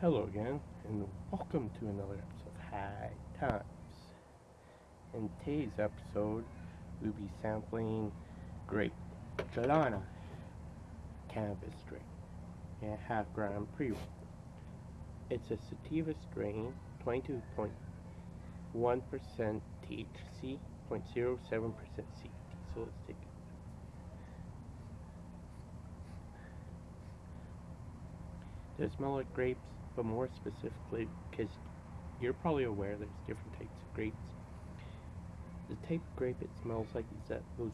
Hello again, and welcome to another episode of High Times. In today's episode, we'll be sampling grape Gelana cannabis strain and half gram pre roll. It's a sativa strain, 22.1% THC, 0.07% CBD. So let's take it. They smell like grapes, but more specifically, because you're probably aware there's different types of grapes. The type of grape it smells like is that those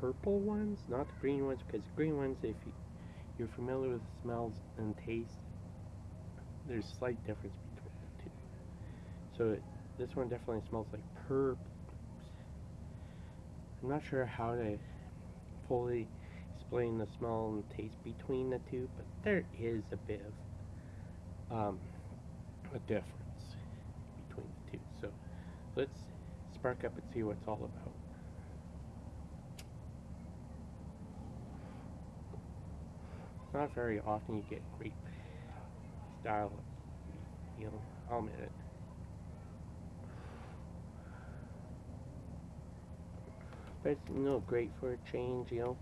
purple ones, not the green ones, because the green ones, if you, you're familiar with the smells and taste, there's slight difference between the two. So it, this one definitely smells like purple. I'm not sure how to fully explain the smell and taste between the two, but there is a bit of um, a difference between the two. So let's spark up and see what it's all about. It's Not very often you get grape style, you know, I'll admit it. But it's, you know, great for a change, you know.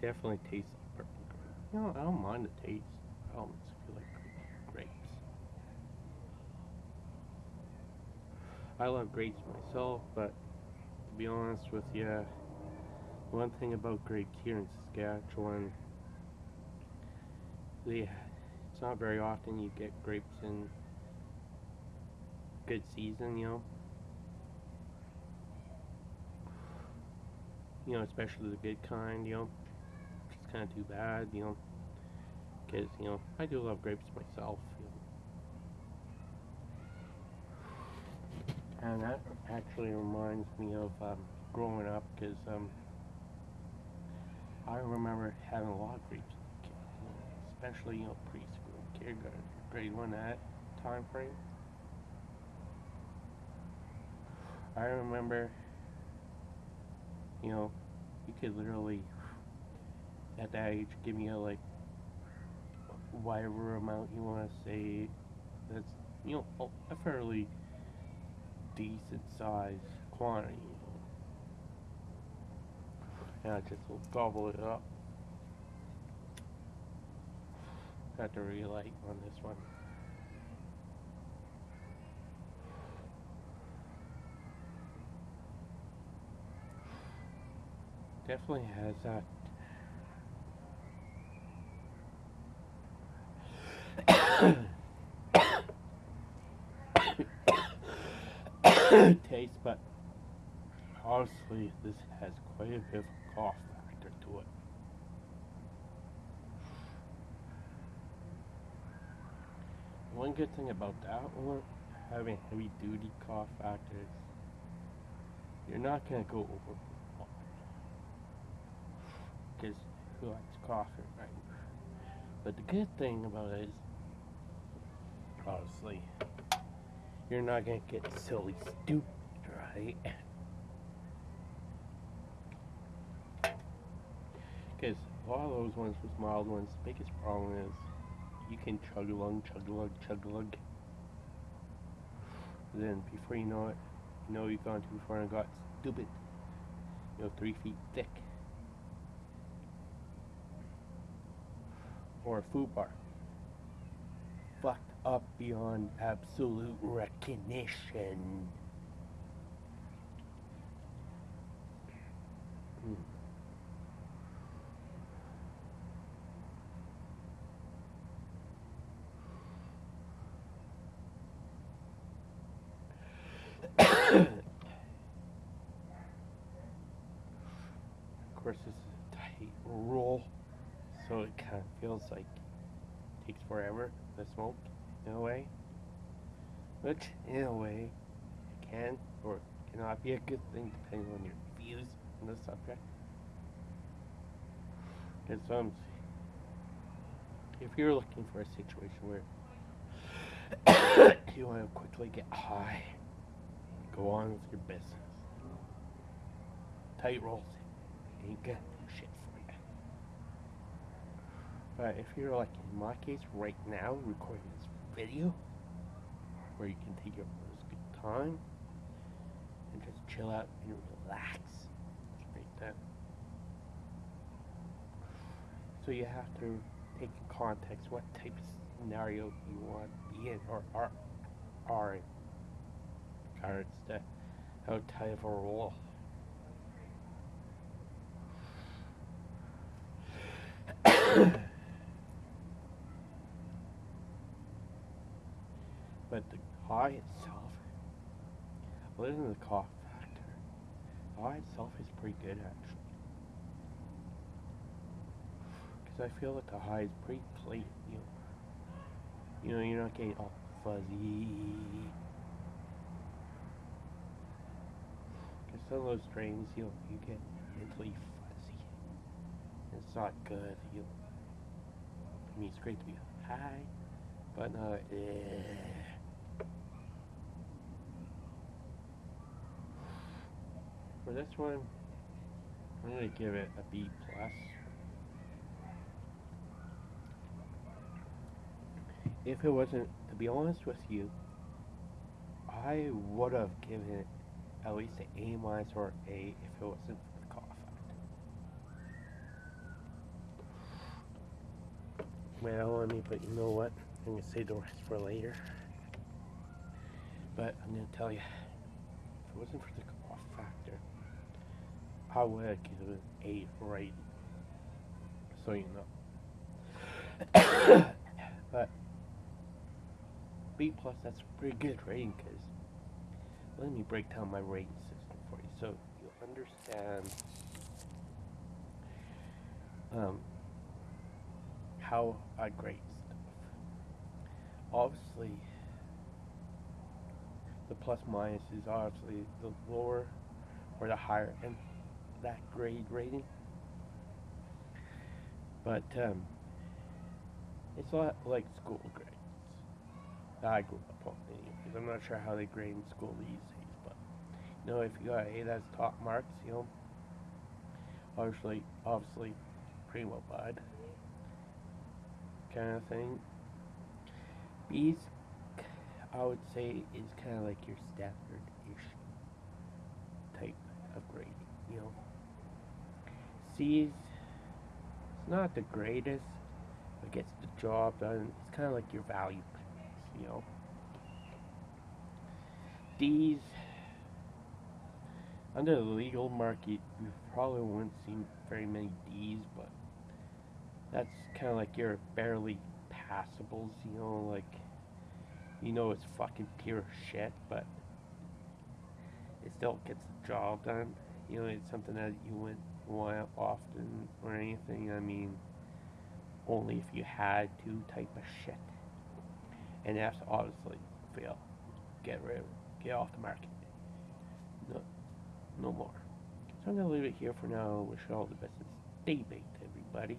Definitely tastes like purple grape. You know, I don't mind the taste. I almost feel like grapes. I love grapes myself, but to be honest with you, one thing about grapes here in Saskatchewan, they, it's not very often you get grapes in good season, you know. You know, especially the good kind, you know. Kind of too bad, you know. Because, you know, I do love grapes myself. You know. And that actually reminds me of um, growing up, because um, I remember having a lot of grapes, especially, you know, preschool, kindergarten, grade one, that time frame. I remember, you know, you could literally, at that age, give me a, like, whatever amount you want to say that's, you know, a fairly decent size quantity, you know. And I just will gobble it up. Got to relight on this one. definitely has that taste, but honestly, this has quite a bit of a cough factor to it. One good thing about that one, having heavy duty cough factors, you're not going to go over because who likes coffee, right? But the good thing about it is, obviously, you're not gonna get silly stupid, right? Because a lot of those ones with mild ones, the biggest problem is you can chug along, chug along, chug along. Then before you know it, you know you've gone too far and got stupid. You know, three feet thick. or a FUBAR. Fucked up beyond absolute recognition. Hmm. of course, this is a tight roll so it kind of feels like takes forever to smoke in a way which in a way can or cannot be a good thing depending on your views on the subject because um, if you're looking for a situation where you want to quickly get high, go on with your business. Tight rolls ain't gonna do shit for you. But if you're like in my case right now, recording this video, where you can take your first good time and just chill out and relax like that. So you have to take in context what type of scenario you want to be in or are, are in regards to how tight of a role. But the high itself, other than the cough factor, the high itself is pretty good actually. Because I feel that the high is pretty clean, you know. You know, you're not getting all fuzzy. Because some of those strains, you know, you get mentally fuzzy. It's not good, you know. I mean, it's great to be high, but not, eh. For this one, I'm gonna give it a B plus. If it wasn't, to be honest with you, I would have given it at least an A minus or A if it wasn't for the cough factor. Well, I mean, but you know what? I'm gonna save the rest for later. But I'm gonna tell you, if it wasn't for the cough factor, Have given A rating. So you know. but B plus, that's a pretty good rating because let me break down my rating system for you so you'll understand um, how I grade stuff. Obviously, the plus minus is obviously the lower or the higher end that grade rating. But um, it's a lot like school grade. I grew up on I'm not sure how they grade in school these days, but you know, if you got A, that's top marks, you know, obviously, obviously, pretty well bad, kind of thing. B's, I would say, is kind of like your standard-ish type of grade, you know. C's, it's not the greatest, but gets the job done. It's kind of like your value you know. These, under the legal market, you probably wouldn't see very many D's, but that's kind of like your barely passables, you know, like, you know it's fucking pure shit, but it still gets the job done. You know, it's something that you wouldn't often or anything. I mean, only if you had to type of shit and that's obviously fail. Get rid. Get off the market. No, no more. So I'm to leave it here for now. Wish you all the best. Stay baked, everybody.